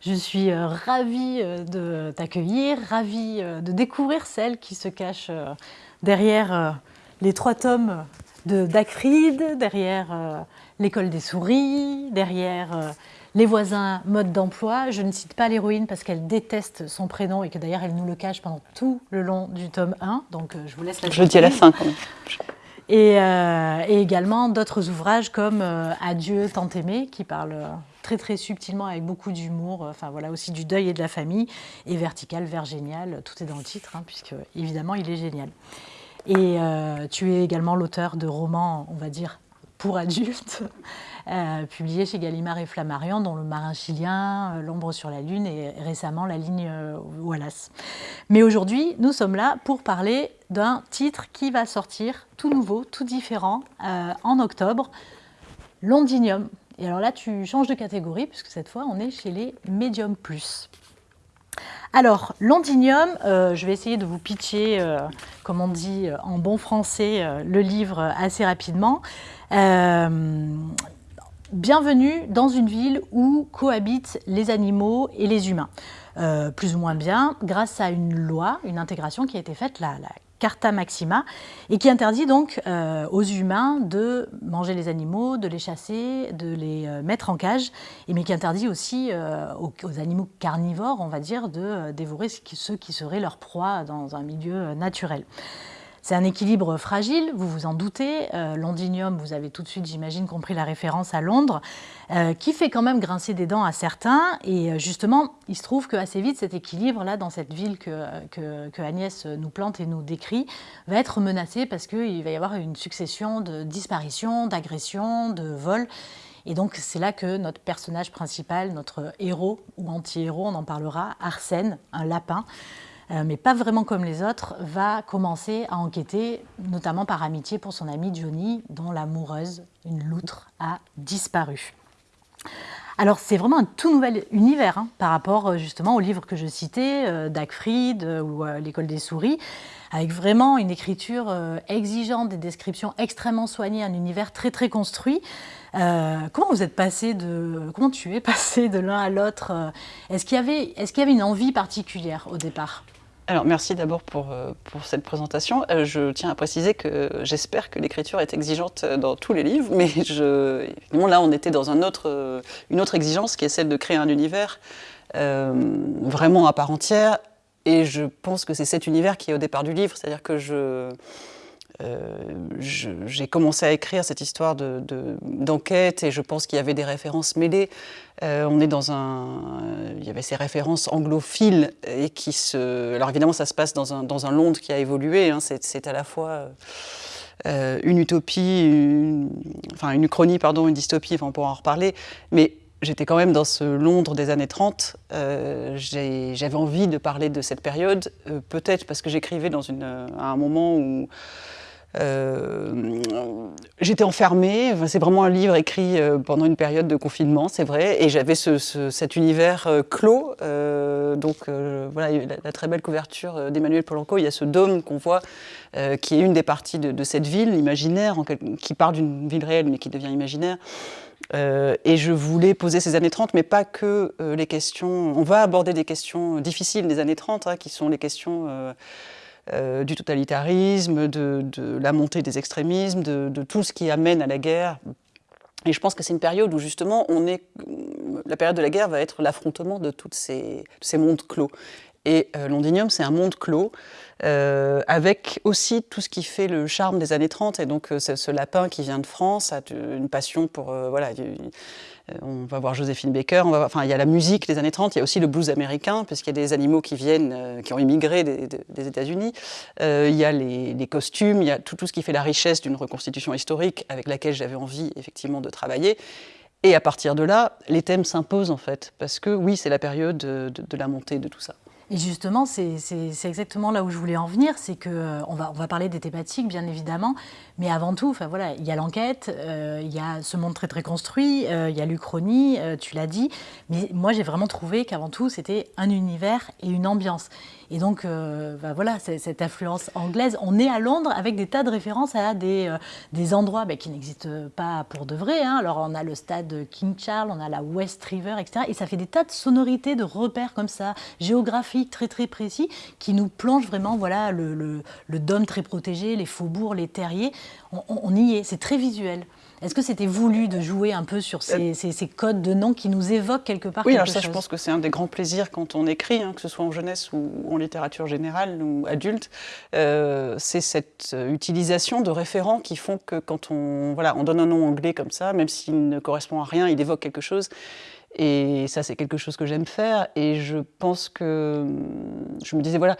Je suis ravie de t'accueillir, ravie de découvrir celle qui se cache derrière les trois tomes de Dacrid, derrière l'école des souris, derrière les voisins, mode d'emploi. Je ne cite pas l'héroïne parce qu'elle déteste son prénom et que d'ailleurs elle nous le cache pendant tout le long du tome 1. Donc je vous laisse la Je dis à la fin quand même. Euh, et, également d'autres ouvrages comme euh, Adieu, tant aimé, qui parle euh, très très subtilement avec beaucoup d'humour, enfin voilà aussi du deuil et de la famille, et Vertical, Vers génial, tout est dans le titre, hein, puisque évidemment il est génial. Et tu es également l'auteur de romans, on va dire, pour adultes, euh, publié chez Gallimard et Flammarion, dont Le Marin chilien, euh, L'ombre sur la lune et récemment La ligne euh, Wallace. Mais aujourd'hui, nous sommes là pour parler d'un titre qui va sortir tout nouveau, tout différent, en octobre, Londinium. Et alors là, tu changes de catégorie, puisque cette fois, on est chez les Medium Plus. Alors, Londinium, je vais essayer de vous pitcher, comme on dit en bon français, le livre assez rapidement. Bienvenue dans une ville où cohabitent les animaux et les humains. Euh, plus ou moins bien, grâce à une loi, une intégration qui a été faite, la, Carta Maxima, et qui interdit donc euh, aux humains de manger les animaux, de les chasser, de les euh, mettre en cage, et mais qui interdit aussi aux, aux, animaux carnivores, on va dire, de dévorer ceux qui seraient leur proie dans un milieu naturel. C'est un équilibre fragile, vous vous en doutez. Euh, Londinium, vous avez tout de suite, j'imagine, compris la référence à Londres, euh, qui fait quand même grincer des dents à certains. Et euh, justement, il se trouve qu'assez vite, cet équilibre-là, dans cette ville que, que, Agnès nous plante et nous décrit, va être menacé parce qu'il va y avoir une succession de disparitions, d'agressions, de vols. Et donc, c'est là que notre personnage principal, notre héros ou anti-héros, on en parlera, Arsène, un lapin, mais pas vraiment comme les autres, va commencer à enquêter, notamment par amitié pour son ami Johnny, dont l'amoureuse, une loutre, a disparu. Alors c'est vraiment un tout nouvel univers hein, par rapport euh, justement au livre que je citais, euh, Dagfried ou L'école des souris, avec vraiment une écriture exigeante, des descriptions extrêmement soignées, un univers très très construit. comment vous êtes passé de, comment tu es passé de l'un à l'autre Est-ce qu'il y est-ce qu'il y avait une envie particulière au départ? Alors, merci d'abord pour, euh, pour, cette présentation. Euh, je tiens à préciser que j'espère que l'écriture est exigeante dans tous les livres, mais je, là, on était dans euh, une autre exigence qui est celle de créer un univers vraiment à part entière. Et je pense que c'est cet univers qui est au départ du livre, c'est-à-dire que je, euh, j'ai commencé à écrire cette histoire d'enquête de, et je pense qu'il y avait des références mêlées. Euh, on est dans un, il y avait ces références anglophiles et qui se, alors évidemment ça se passe dans un, dans Londres qui a évolué. Hein. c'est à la fois euh, une utopie, une, enfin une uchronie pardon, une dystopie. Enfin on pourra en reparler, mais J'étais quand même dans ce Londres des années 30. J'avais envie de parler de cette période, peut-être parce que j'écrivais à un moment où euh, j'étais enfermée, c'est vraiment un livre écrit euh, pendant une période de confinement, c'est vrai, et j'avais cet univers euh, clos. donc voilà, la, très belle couverture d'Emmanuel Polanco, il y a ce dôme qu'on voit, qui est une des parties de, cette ville imaginaire, qui part d'une ville réelle mais qui devient imaginaire. et je voulais poser ces années 30, mais pas que les questions. On va aborder des questions difficiles des années 30, hein, qui sont les questions euh, du totalitarisme, de, la montée des extrémismes, de, tout ce qui amène à la guerre. Et je pense que c'est une période où justement, la période de la guerre va être l'affrontement de tous ces, ces, mondes clos. Et euh, Londinium, c'est un monde clos, euh, avec aussi tout ce qui fait le charme des années 30. Et donc, ce, ce lapin qui vient de France a une passion pour... voilà, euh, on va voir Joséphine Baker, enfin, il y a la musique des années 30, il y a aussi le blues américain, puisqu'il y a des animaux qui viennent, euh, qui ont immigré des, États-Unis. Euh, il y a les, costumes, il y a tout, ce qui fait la richesse d'une reconstitution historique avec laquelle j'avais envie effectivement de travailler. Et à partir de là, les thèmes s'imposent en fait, parce que oui, c'est la période de, la montée de tout ça. Et justement, c'est exactement là où je voulais en venir, c'est qu'on euh, va, on va parler des thématiques, bien évidemment, mais avant tout, enfin, voilà, il y a l'enquête, euh, il y a ce monde très très construit, euh, il y a l'Uchronie, tu l'as dit, mais moi j'ai vraiment trouvé qu'avant tout, c'était un univers et une ambiance. Et donc, bah, voilà, cette influence anglaise. On est à Londres avec des tas de références à des, des endroits bah, qui n'existent pas pour de vrai. Hein. Alors, on a le stade King Charles, on a la West River, etc. Et ça fait des tas de sonorités, de repères comme ça, géographiques très très précis qui nous plonge vraiment voilà, le, le, dôme très protégé, les faubourgs, les terriers. On, y est, c'est très visuel. Est-ce que c'était voulu de jouer un peu sur ces, ces, codes de noms qui nous évoquent quelque part Oui, alors ça, je pense que c'est un des grands plaisirs quand on écrit, hein, que ce soit en jeunesse ou en littérature générale ou adulte, euh, c'est cette utilisation de référents qui font que quand on, voilà, on donne un nom anglais comme ça, même s'il ne correspond à rien, il évoque quelque chose. Et ça, c'est quelque chose que j'aime faire. Et je pense que. Je me disais, voilà,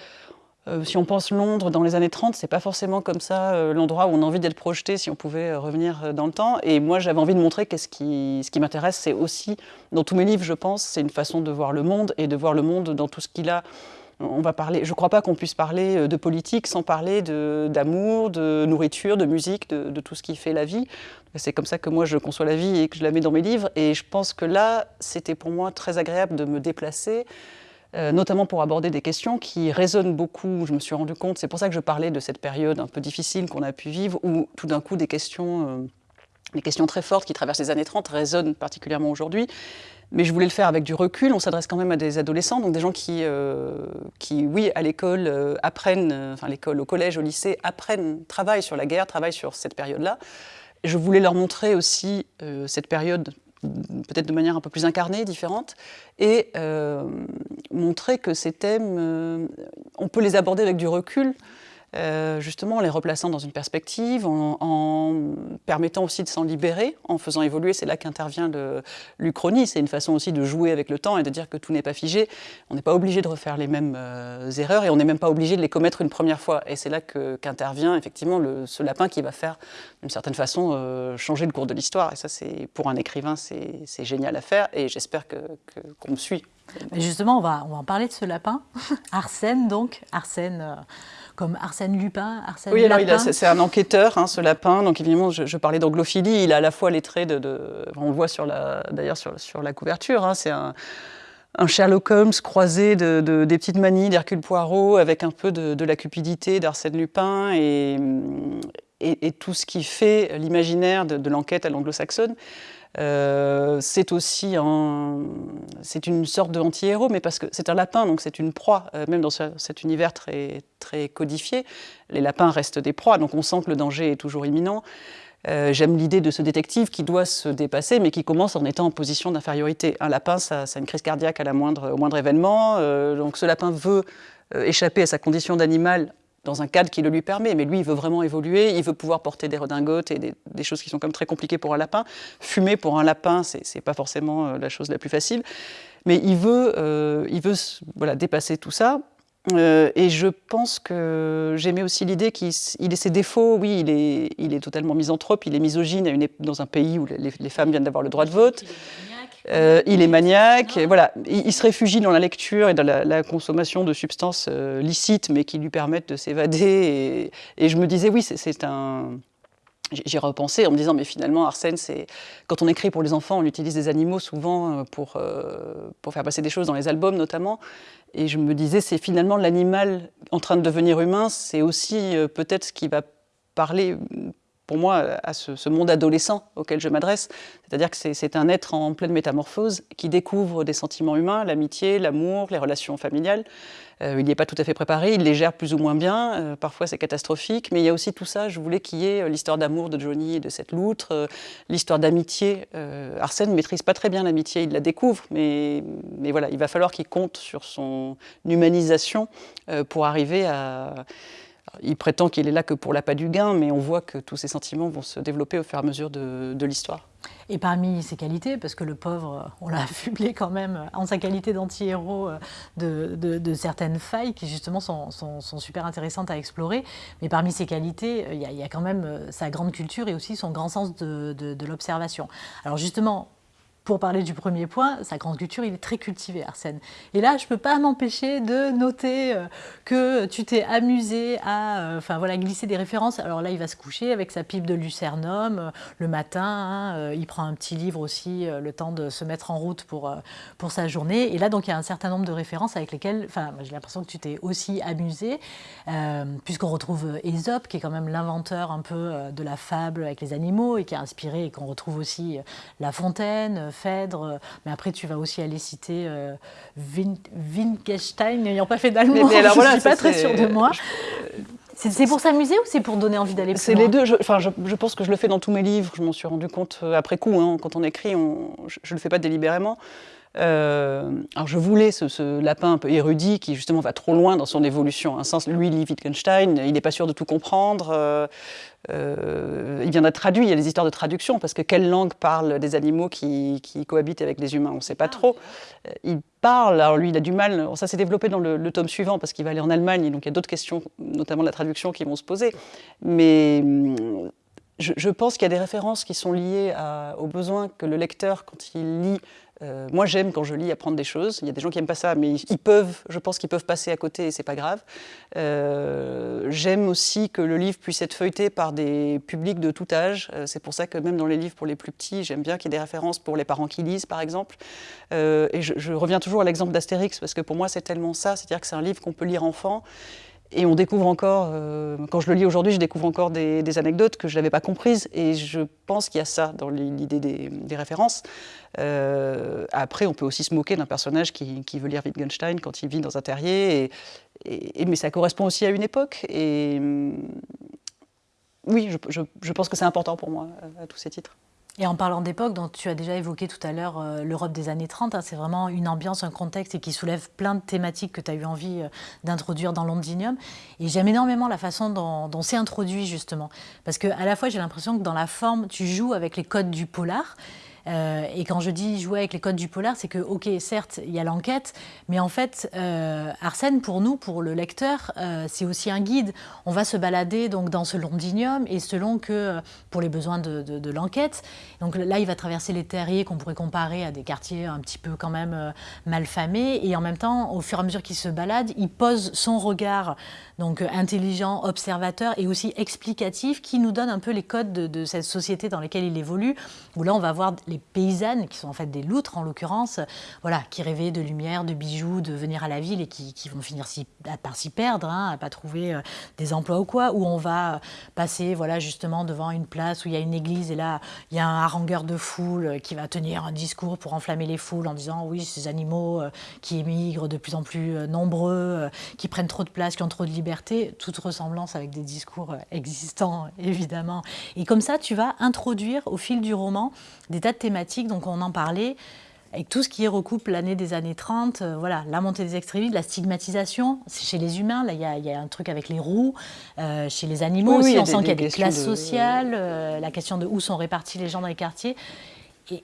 euh, si on pense Londres dans les années 30, c'est pas forcément comme ça euh, l'endroit où on a envie d'être projeté si on pouvait euh, revenir dans le temps. Et moi, j'avais envie de montrer que ce qui, ce qui m'intéresse, c'est aussi, dans tous mes livres, je pense, c'est une façon de voir le monde et de voir le monde dans tout ce qu'il a on va parler, je ne crois pas qu'on puisse parler euh, de politique sans parler d'amour, de, nourriture, de musique, de, tout ce qui fait la vie. C'est comme ça que moi je conçois la vie et que je la mets dans mes livres. Et je pense que là, c'était pour moi très agréable de me déplacer, euh, notamment pour aborder des questions qui résonnent beaucoup. Je me suis rendu compte, c'est pour ça que je parlais de cette période un peu difficile qu'on a pu vivre, où tout d'un coup des questions, euh, des questions très fortes qui traversent les années 30 résonnent particulièrement aujourd'hui. Mais je voulais le faire avec du recul. On s'adresse quand même à des adolescents, donc des gens qui, euh, qui oui, à l'école euh, apprennent, euh, enfin l'école, au collège, au lycée, apprennent, travaillent sur la guerre, travaillent sur cette période-là. Je voulais leur montrer aussi cette période peut-être de manière un peu plus incarnée, différente, et montrer que ces thèmes, on peut les aborder avec du recul, euh, justement en les replaçant dans une perspective, en, permettant aussi de s'en libérer, en faisant évoluer. C'est là qu'intervient l'Uchronie. C'est une façon aussi de jouer avec le temps et de dire que tout n'est pas figé. On n'est pas obligé de refaire les mêmes euh, erreurs et on n'est même pas obligé de les commettre une première fois. Et c'est là qu'intervient effectivement ce lapin qui va faire, d'une certaine façon, euh, changer le cours de l'histoire. Et ça, c'est pour un écrivain, c'est génial à faire. Et j'espère qu'on que, me suit. justement, on va, on va en parler de ce lapin. Arsène, donc. Arsène comme Arsène Lupin, Arsène Oui, alors c'est un enquêteur, hein, ce lapin. Donc évidemment, je, parlais d'anglophilie. Il a à la fois les traits de, on le voit sur la, d'ailleurs sur, sur, la couverture. Hein, c'est un, Sherlock Holmes croisé de, des petites manies d'Hercule Poirot avec un peu de, la cupidité d'Arsène Lupin et, et, tout ce qui fait l'imaginaire de, l'enquête à l'anglo-saxonne. Euh, c'est aussi c'est une sorte de anti-héros, mais parce que c'est un lapin, donc c'est une proie, euh, même dans cet univers très, très codifié. Les lapins restent des proies, donc on sent que le danger est toujours imminent. Euh, j'aime l'idée de ce détective qui doit se dépasser, mais qui commence en étant en position d'infériorité. Un lapin, ça, ça, a une crise cardiaque à la moindre, au moindre événement. donc ce lapin veut échapper à sa condition d'animal dans un cadre qui le lui permet. Mais lui, il veut vraiment évoluer, il veut pouvoir porter des redingotes et des, choses qui sont comme très compliquées pour un lapin. Fumer pour un lapin, c'est pas forcément euh, la chose la plus facile. Mais il veut, euh, il veut voilà, dépasser tout ça. Euh, et je pense que j'aimais aussi l'idée qu'il ait ses défauts. Oui, il est, il est totalement misanthrope, il est misogyne dans un pays où les, les femmes viennent d'avoir le droit de vote. Euh, il est maniaque, voilà. Il, se réfugie dans la lecture et dans la, consommation de substances euh, licites, mais qui lui permettent de s'évader. Et, je me disais, oui, c'est un. J'ai repensé en me disant, mais finalement, Arsène, c'est quand on écrit pour les enfants, on utilise des animaux souvent euh, pour, pour faire passer des choses dans les albums notamment. Et je me disais, c'est finalement l'animal en train de devenir humain, c'est aussi peut-être ce qui va parler pour moi, à ce, monde adolescent auquel je m'adresse. C'est-à-dire que c'est un être en pleine métamorphose qui découvre des sentiments humains, l'amitié, l'amour, les relations familiales. Euh, il n'y est pas tout à fait préparé, il les gère plus ou moins bien, euh, parfois c'est catastrophique, mais il y a aussi tout ça, je voulais qu'il y ait euh, l'histoire d'amour de Johnny et de cette loutre, l'histoire d'amitié. Arsène ne maîtrise pas très bien l'amitié, il la découvre, mais, mais voilà, il va falloir qu'il compte sur son humanisation pour arriver à il prétend qu'il est là que pour l'appât du gain, mais on voit que tous ces sentiments vont se développer au fur et à mesure de, l'histoire. Et parmi ses qualités, parce que le pauvre, on l'a affublé quand même en sa qualité d'anti-héros de, de, certaines failles qui justement sont, super intéressantes à explorer, mais parmi ses qualités, il y, a, il y, a, quand même sa grande culture et aussi son grand sens de, l'observation. Alors justement, pour parler du premier point, sa grande culture, il est très cultivé, Arsène. Et là, je ne peux pas m'empêcher de noter euh, que tu t'es amusé à euh, enfin, voilà, glisser des références. Alors là, il va se coucher avec sa pipe de lucernum euh, le matin. Hein, il prend un petit livre aussi, le temps de se mettre en route pour, pour sa journée. Et là, donc, il y a un certain nombre de références avec lesquelles enfin, j'ai l'impression que tu t'es aussi amusé, puisqu'on retrouve Ésope, qui est quand même l'inventeur un peu de la fable avec les animaux et qui a inspiré, et qu'on retrouve aussi La Fontaine, Phèdre, euh, mais après tu vas aussi aller citer euh, Wittgenstein, n'ayant pas fait d'allemand, je ne suis pas très sûre de moi. C'est pour s'amuser ou c'est pour donner envie d'aller plus C'est les deux. Je, enfin, je, pense que je le fais dans tous mes livres. Je m'en suis rendu compte euh, après coup. Hein, quand on écrit, on, je ne le fais pas délibérément. Euh, alors je voulais ce, lapin un peu érudit qui justement va trop loin dans son évolution. Un sens, lui, lit Wittgenstein, il n'est pas sûr de tout comprendre. Euh, euh, il vient d'être traduit, il y a des histoires de traduction, parce que quelle langue parle des animaux qui, cohabitent avec les humains? On ne sait pas ah, trop. Il parle, alors lui, il a du mal, ça s'est développé dans le, tome suivant, parce qu'il va aller en Allemagne, donc il y a d'autres questions, notamment la traduction, qui vont se poser. Mais hum, je, pense qu'il y a des références qui sont liées aux besoins que le lecteur, quand il lit, euh, moi, j'aime quand je lis apprendre des choses. Il y a des gens qui n'aiment pas ça, mais ils peuvent, je pense qu'ils peuvent passer à côté et c'est pas grave. Euh, j'aime aussi que le livre puisse être feuilleté par des publics de tout âge. Euh, c'est pour ça que même dans les livres pour les plus petits, j'aime bien qu'il y ait des références pour les parents qui lisent, par exemple. et je, reviens toujours à l'exemple d'Astérix, parce que pour moi, c'est tellement ça. C'est-à-dire que c'est un livre qu'on peut lire enfant et on découvre encore, euh, quand je le lis aujourd'hui, je découvre encore des, anecdotes que je n'avais pas comprises. Et je pense qu'il y a ça dans l'idée des, références. Euh, après, on peut aussi se moquer d'un personnage qui, veut lire Wittgenstein quand il vit dans un terrier. Mais ça correspond aussi à une époque. Et hum, oui, je pense que c'est important pour moi, à tous ces titres. Et en parlant d'époque, dont tu as déjà évoqué tout à l'heure euh, l'Europe des années 30, hein, c'est vraiment une ambiance, un contexte et qui soulève plein de thématiques que tu as eu envie euh, d'introduire dans Londinium. Et j'aime énormément la façon dont, dont c'est introduit justement. Parce qu'à la fois, j'ai l'impression que dans la forme, tu joues avec les codes du polar. Euh, et quand je dis jouer avec les codes du polar, c'est que, ok, certes, il y a l'enquête, mais en fait, euh, Arsène, pour nous, pour le lecteur, euh, c'est aussi un guide. On va se balader donc dans ce londinium et selon que, pour les besoins de, l'enquête, donc là, il va traverser les terriers qu'on pourrait comparer à des quartiers un petit peu quand même malfamés, et en même temps, au fur et à mesure qu'il se balade, il pose son regard donc intelligent, observateur et aussi explicatif, qui nous donne un peu les codes de, de cette société dans laquelle il évolue, où là, on va voir les paysannes, qui sont en fait des loutres en l'occurrence, voilà, qui rêvaient de lumière, de bijoux, de venir à la ville et qui, vont finir si, par s'y perdre, hein, à pas trouver euh, des emplois ou quoi, où on va euh, passer voilà, justement devant une place où il y a une église et là, il y a un harangueur de foule euh, qui va tenir un discours pour enflammer les foules en disant oui, ces animaux qui émigrent de plus en plus nombreux, qui prennent trop de place, qui ont trop de liberté, toute ressemblance avec des discours existants, évidemment. Et comme ça, tu vas introduire au fil du roman des tas thématiques, donc on en parlait, avec tout ce qui recoupe l'année des années 30, euh, voilà, la montée des extrémistes, la stigmatisation, c'est chez les humains, là il y, a un truc avec les roues, euh, chez les animaux aussi, on sent qu'il y a des classes sociales, euh, la question de où sont répartis les gens dans les quartiers.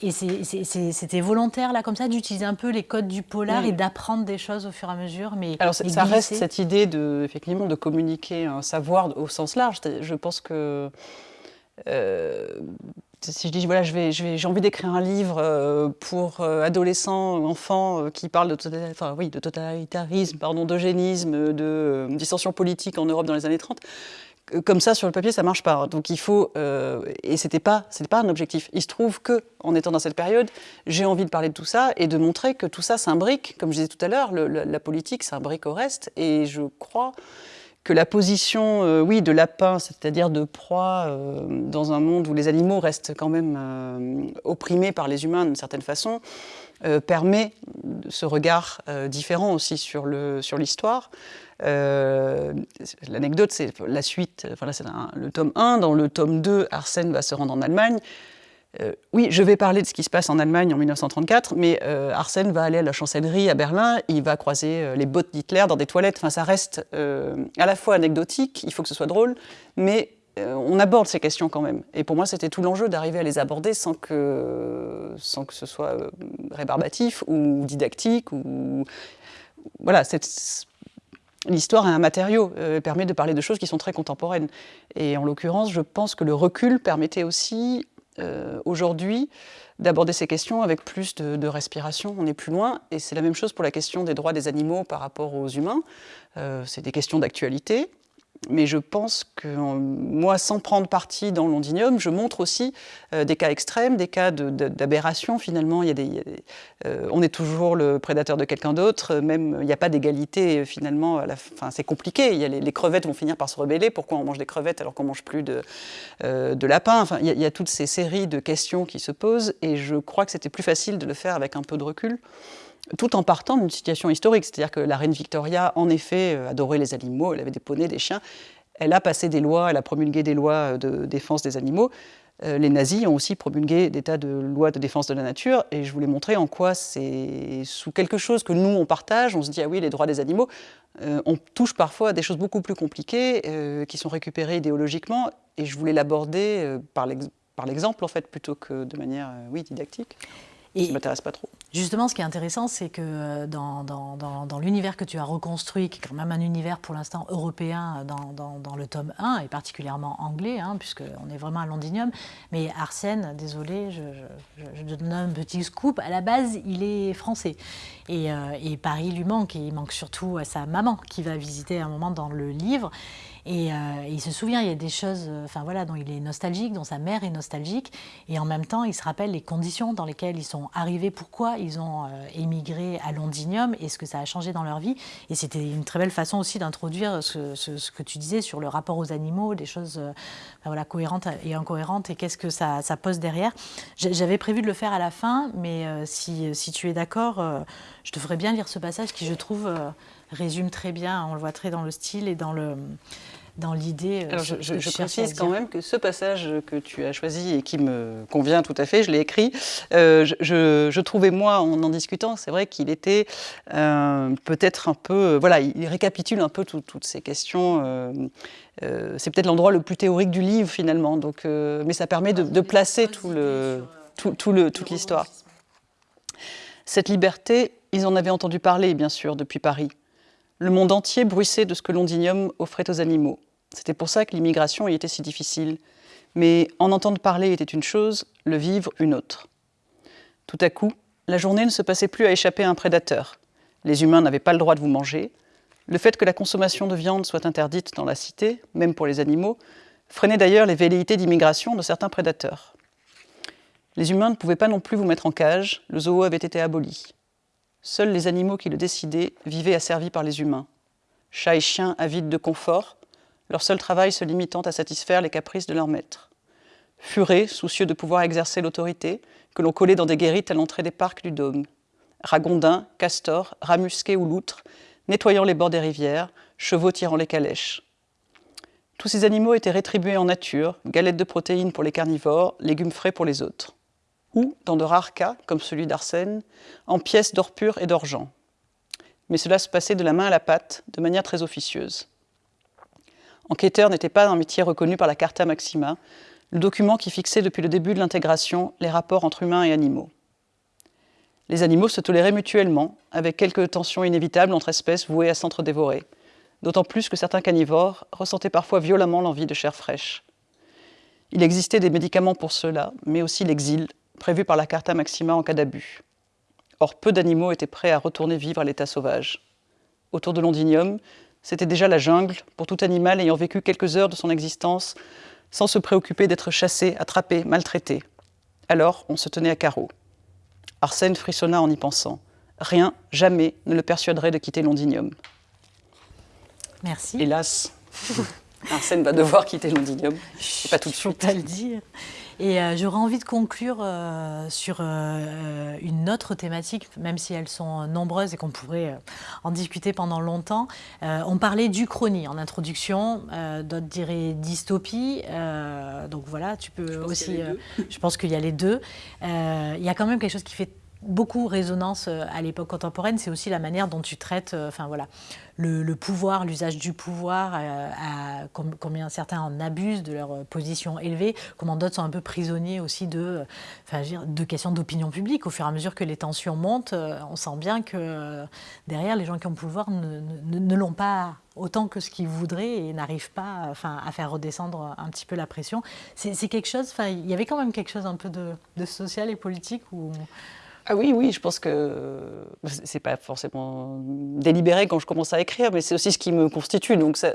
Et, c'était volontaire, là, comme ça, d'utiliser un peu les codes du polar et d'apprendre des choses au fur et à mesure. Mais Alors, ça reste cette idée de, effectivement, de communiquer un savoir au sens large. Je pense que si je dis voilà, j'ai je j'ai envie d'écrire un livre euh, pour euh, adolescents, enfants euh, qui parlent de, tota-, enfin, oui, de totalitarisme, pardon, d'eugénisme, de dissension politique en Europe dans les années 30, comme ça sur le papier ça marche pas. Donc il faut et c'était pas pas un objectif. Il se trouve que en étant dans cette période, j'ai envie de parler de tout ça et de montrer que tout ça s'imbrique, comme je disais tout à l'heure, la politique s'imbrique au reste et je crois que la position, euh, oui, de lapin, c'est-à-dire de proie, euh, dans un monde où les animaux restent quand même euh, opprimés par les humains d'une certaine façon, permet ce regard différent aussi sur l'histoire. L'anecdote, c'est la suite, c'est le tome 1, dans le tome 2, Arsène va se rendre en Allemagne, euh, oui, je vais parler de ce qui se passe en Allemagne en 1934, mais euh, Arsène va aller à la chancellerie à Berlin, il va croiser euh, les bottes d'Hitler dans des toilettes. Enfin, ça reste à la fois anecdotique, il faut que ce soit drôle, mais on aborde ces questions quand même. Et pour moi, c'était tout l'enjeu d'arriver à les aborder sans que, sans que ce soit rébarbatif ou didactique. Ou... Voilà, L'histoire est un matériau, permet de parler de choses qui sont très contemporaines. Et en l'occurrence, je pense que le recul permettait aussi aujourd'hui d'aborder ces questions avec plus de, respiration. On est plus loin. Et c'est la même chose pour la question des droits des animaux par rapport aux humains. c'est des questions d'actualité mais je pense que moi, sans prendre parti dans Londinium, je montre aussi euh, des cas extrêmes, des cas d'aberration finalement. Il y a des, euh, on est toujours le prédateur de quelqu'un d'autre, même il n'y a pas d'égalité finalement. C'est compliqué. Les, crevettes vont finir par se rebeller. Pourquoi on mange des crevettes alors qu'on mange plus de, euh, lapin Enfin, il y a toutes ces séries de questions qui se posent, et je crois que c'était plus facile de le faire avec un peu de recul tout en partant d'une situation historique. C'est-à-dire que la reine Victoria, en effet, euh, adorait les animaux, elle avait des poneys, des chiens. Elle a passé des lois, elle a promulgué des lois de défense des animaux. Euh, les nazis ont aussi promulgué des tas de lois de défense de la nature, et je voulais montrer en quoi c'est sous quelque chose que nous, on partage, on se dit, ah oui, les droits des animaux, euh, on touche parfois à des choses beaucoup plus compliquées, qui sont récupérées idéologiquement, et je voulais l'aborder par l'exemple, en fait, plutôt que de manière, oui, didactique. Et ça ne m'intéresse pas trop. Justement, ce qui est intéressant, c'est que euh, dans, dans, dans, l'univers que tu as reconstruit, qui est quand même un univers pour l'instant européen dans, le tome 1, et particulièrement anglais, hein, puisqu'on est vraiment à Londinium, mais Arsène, désolé, je, je, donne un petit scoop, à la base, il est français. Et, euh, et Paris lui manque, et il manque surtout à sa maman, qui va visiter un moment dans le livre. Et, euh, il se souvient, il y a des choses euh, enfin, voilà, dont il est nostalgique, dont sa mère est nostalgique. Et en même temps, il se rappelle les conditions dans lesquelles ils sont arrivés, pourquoi ils ont euh, émigré à Londinium et ce que ça a changé dans leur vie. Et c'était une très belle façon aussi d'introduire ce, que tu disais sur le rapport aux animaux, des choses voilà, cohérentes et incohérentes et qu'est-ce que ça, pose derrière. J'avais prévu de le faire à la fin, mais si, tu es d'accord, je te ferais bien lire ce passage qui, je trouve, résume très bien, on le voit très dans le style et dans le dans l'idée. Euh, je, je, précise quand même que ce passage que tu as choisi et qui me convient tout à fait, je l'ai écrit. Euh, je, trouvais moi, en en discutant, c'est vrai qu'il était euh, peut-être un peu, voilà, il récapitule un peu toutes ces questions. c'est peut-être l'endroit le plus théorique du livre finalement, donc, mais ça permet de, de placer tout le, tout, tout le, toute l'histoire. Cette liberté, ils en avaient entendu parler, bien sûr, depuis Paris. Le monde entier bruissait de ce que Londinium offrait aux animaux. C'était pour ça que l'immigration y était si difficile. Mais en entendre parler était une chose, le vivre une autre. Tout à coup, la journée ne se passait plus à échapper à un prédateur. Les humains n'avaient pas le droit de vous manger. Le fait que la consommation de viande soit interdite dans la cité, même pour les animaux, freinait d'ailleurs les velléités d'immigration de certains prédateurs. Les humains ne pouvaient pas non plus vous mettre en cage, le zoo avait été aboli. Seuls les animaux qui le décidaient vivaient asservis par les humains. Chats et chiens avides de confort, leur seul travail se limitant à satisfaire les caprices de leur maître. Furets, soucieux de pouvoir exercer l'autorité, que l'on collait dans des guérites à l'entrée des parcs du dôme. Ragondins, castors, rats musqués ou loutres, nettoyant les bords des rivières, chevaux tirant les calèches. Tous ces animaux étaient rétribués en nature, galettes de protéines pour les carnivores, légumes frais pour les autres ou, dans de rares cas, comme celui d'Arsène, en pièces d'or pur et d'argent. Mais cela se passait de la main à la pâte, de manière très officieuse. Enquêteur n'était pas un métier reconnu par la Carta Maxima, le document qui fixait depuis le début de l'intégration les rapports entre humains et animaux. Les animaux se toléraient mutuellement, avec quelques tensions inévitables entre espèces vouées à s'entre-dévorer, d'autant plus que certains carnivores ressentaient parfois violemment l'envie de chair fraîche. Il existait des médicaments pour cela, mais aussi l'exil, prévu par la Carta Maxima en cas d'abus. Or, peu d'animaux étaient prêts à retourner vivre à l'état sauvage. Autour de Londinium, c'était déjà la jungle pour tout animal ayant vécu quelques heures de son existence sans se préoccuper d'être chassé, attrapé, maltraité. Alors, on se tenait à carreau. Arsène frissonna en y pensant. Rien, jamais, ne le persuaderait de quitter Londinium. Merci. Hélas, Arsène va devoir quitter Londinium. pas tout de suite. Pas le dire. Et euh, j'aurais envie de conclure euh, sur euh, une autre thématique, même si elles sont nombreuses et qu'on pourrait en discuter pendant longtemps. on parlait d'Uchronie en introduction, d'autres diraient dystopie. donc voilà, tu peux aussi. je pense qu'il y a les deux. il y a quand même quelque chose qui fait beaucoup résonance à l'époque contemporaine, c'est aussi la manière dont tu traites, enfin voilà, le, pouvoir, l'usage du pouvoir, à, combien certains en abusent de leur position élevée, comment d'autres sont un peu prisonniers aussi de, enfin, de questions d'opinion publique. Au fur et à mesure que les tensions montent, on sent bien que derrière, les gens qui ont le pouvoir ne, l'ont pas autant que ce qu'ils voudraient et n'arrivent pas enfin, à faire redescendre un petit peu la pression. C'est quelque chose, il y avait quand même quelque chose un peu de social et politique où ah oui, oui, je pense que c'est pas forcément délibéré quand je commence à écrire, mais c'est aussi ce qui me constitue, donc ça,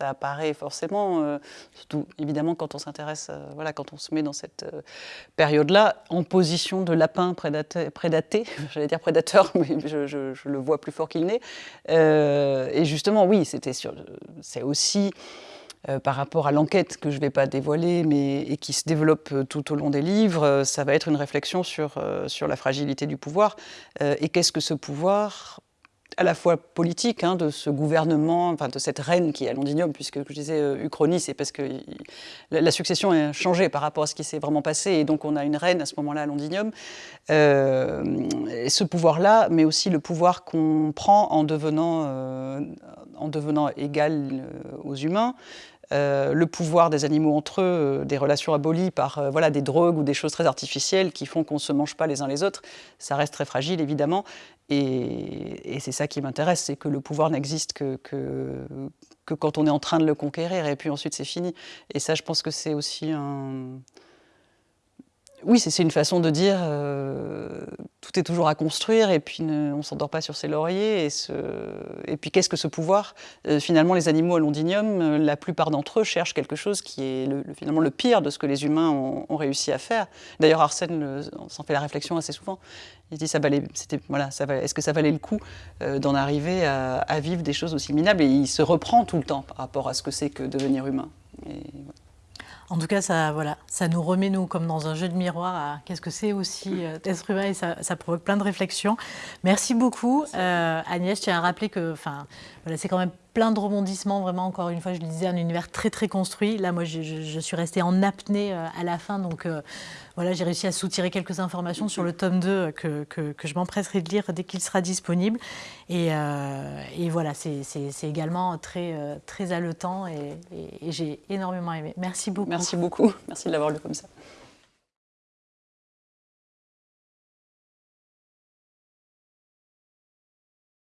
apparaît forcément, euh, surtout évidemment quand on s'intéresse, euh, voilà, quand on se met dans cette euh, période-là, en position de lapin prédaté, prédaté j'allais dire prédateur, mais je, le vois plus fort qu'il n'est. et justement, oui, c'était c'est aussi euh, par rapport à l'enquête que je ne vais pas dévoiler, mais et qui se développe euh, tout au long des livres, euh, ça va être une réflexion sur, la fragilité du pouvoir et qu'est-ce que ce pouvoir à la fois politique hein, de ce gouvernement, enfin de cette reine qui est à Londinium, puisque je disais Uchronie, c'est parce que la, succession a changé par rapport à ce qui s'est vraiment passé, et donc on a une reine à ce moment-là à Londinium. ce pouvoir-là, mais aussi le pouvoir qu'on prend en devenant égal aux humains, euh, le pouvoir des animaux entre eux, euh, des relations abolies par euh, voilà, des drogues ou des choses très artificielles qui font qu'on ne se mange pas les uns les autres, ça reste très fragile évidemment. Et, c'est ça qui m'intéresse, c'est que le pouvoir n'existe que, quand on est en train de le conquérir et puis ensuite c'est fini. Et ça je pense que c'est aussi un, oui, c'est une façon de dire euh, tout est toujours à construire et puis on ne s'endort pas sur ses lauriers. Et, puis qu'est-ce que ce pouvoir? Euh, Finalement, les animaux à Londinium, euh, la plupart d'entre eux cherchent quelque chose qui est finalement le pire de ce que les humains ont, réussi à faire. D'ailleurs, Arsène s'en fait la réflexion assez souvent. Il dit est-ce que ça valait le coup d'en arriver à, vivre des choses aussi minables? Et il se reprend tout le temps par rapport à ce que c'est que devenir humain. En tout cas, ça, voilà, ça nous remet, nous, comme dans un jeu de miroir, à qu'est-ce que c'est aussi euh, être humain et ça, provoque plein de réflexions. Merci beaucoup. Euh, Agnès, je tiens à rappeler que voilà, c'est quand même plein de rebondissements, vraiment, encore une fois, je le disais, un univers très, très construit. Là, moi, je, suis restée en apnée euh, à la fin, donc euh, voilà, j'ai réussi à soutirer quelques informations sur le tome 2 que, que, je m'empresserai de lire dès qu'il sera disponible. Et, euh, et voilà, c'est également très, très haletant et, et j'ai énormément aimé. Merci beaucoup. Merci beaucoup. Merci de l'avoir lu comme ça.